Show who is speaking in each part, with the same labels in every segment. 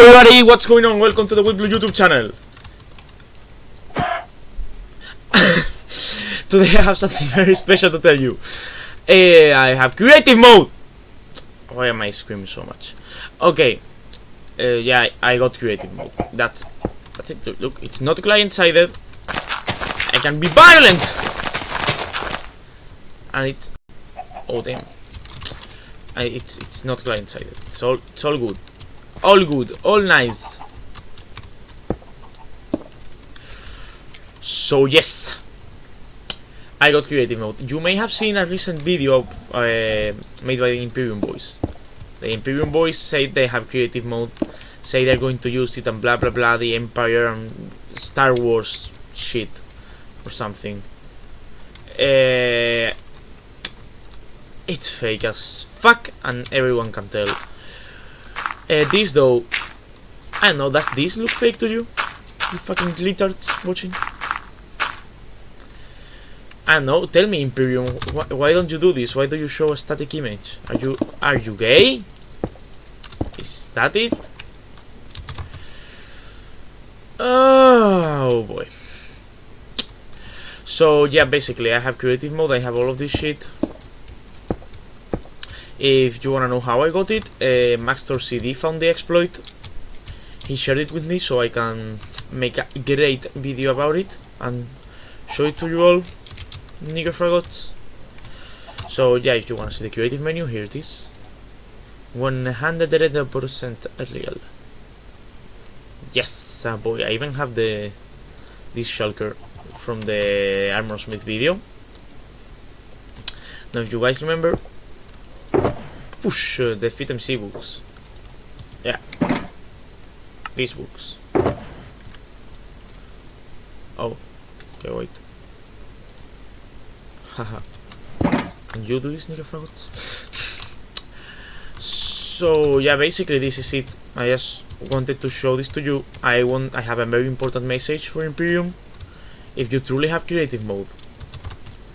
Speaker 1: everybody, what's going on? Welcome to the Weblue YouTube channel. Today I have something very special to tell you. Eh, I have creative mode. Why am I screaming so much? Okay, uh, yeah, I, got creative mode. That's that's it. Look, look it's not client-sided. I can be violent, and it's oh damn. I, it's it's not client-sided. It's all it's all good. All good, all nice. So yes, I got creative mode. You may have seen a recent video uh, made by the Imperium Boys. The Imperium Boys say they have creative mode, say they're going to use it and blah blah blah, the Empire and Star Wars shit or something. Uh, it's fake as fuck and everyone can tell. Uh, this though, I don't know, does this look fake to you? You fucking glittered watching? I don't know, tell me Imperium, wh why don't you do this? Why do you show a static image? Are you, are you gay? Is that it? Oh boy. So yeah, basically I have creative mode, I have all of this shit. If you wanna know how I got it, uh, Maxtor CD found the exploit. He shared it with me so I can make a great video about it and show it to you all, nigger fagots. So yeah, if you wanna see the creative menu, here it is. 100% real. Yes, uh, boy, I even have the this shulker from the Armor Smith video. Now if you guys remember, Whoosh, the Fit MC books. Yeah. These books. Oh. Okay, wait. Haha. Can you do this, nigga faggots? so, yeah, basically this is it. I just wanted to show this to you. I want. I have a very important message for Imperium. If you truly have creative mode,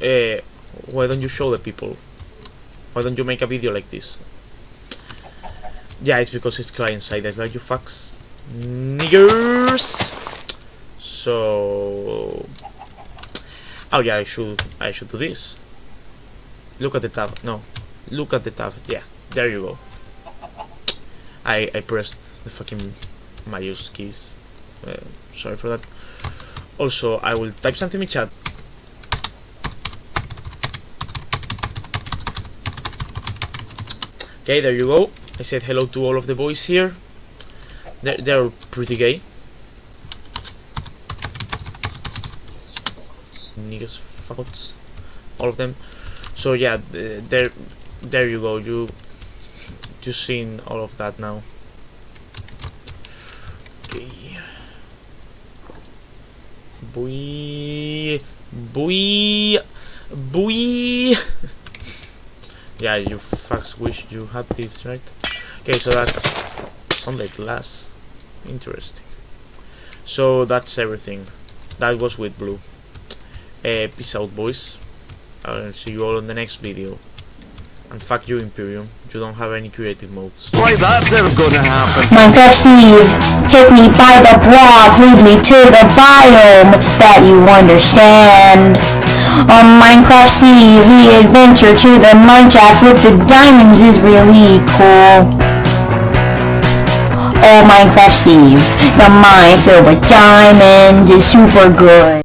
Speaker 1: uh, why don't you show the people why don't you make a video like this? Yeah, it's because it's client-sided, like you fucks. Niggers! So... Oh yeah, I should, I should do this. Look at the tab, no. Look at the tab, yeah, there you go. I, I pressed the fucking mouse keys. Uh, sorry for that. Also, I will type something in chat. Okay, there you go. I said hello to all of the boys here. They're, they're pretty gay. Niggas, fucks. All of them. So yeah, there, there you go. You, you seen all of that now. Okay. Boy, boy, boy. Yeah, you fucks wish you had this, right? Okay, so that's Sunday glass. Interesting. So that's everything. That was Weblue. Uh, peace out, boys. I'll see you all in the next video. And fuck you, Imperium. You don't have any creative modes.
Speaker 2: Why that's ever gonna happen?
Speaker 3: Minecraft Steve, take me by the block, lead me to the biome that you understand. On Minecraft the adventure to the mineshaft with the diamonds is really cool. Oh, Minecraft Steve, the mine filled with diamonds is super good.